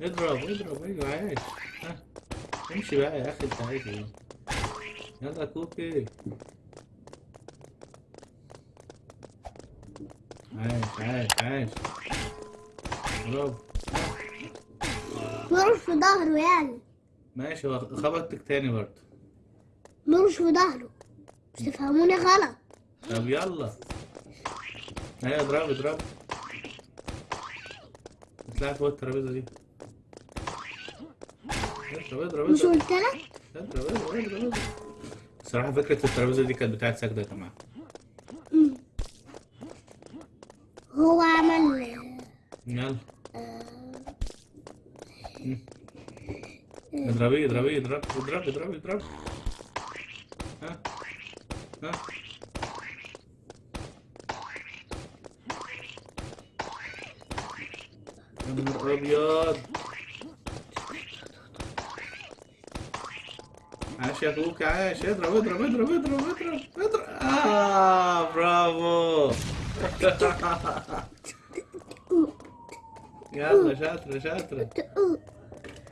اضرب اضرب أيوه عايش. ها امشي بقى يا أخي انت عايز إيه يلا كوكي. عايش عايش عايش. برافو مرش في ظهره يعني ماشي هو خبطتك تاني برضه. مرش في ظهره. مش تفهموني غلط. طب يلا. أيوه اضرب اضرب. اطلع فوق الترابيزة دي. اضرب اضرب مش قلت لك؟ اضرب اضرب اضرب الصراحة فكرة الترابيزة دي كانت بتاعت سجدة يا جماعة. هو عمل يلا. مم. اضربيه اضربيه اضرب اضرب اضرب اضرب ها ها. يا نهار أبيض. عاش يا أخوك عاش اضرب اضرب اضرب اضرب اضرب اضرب آه برافو يلا شاطرة شاطرة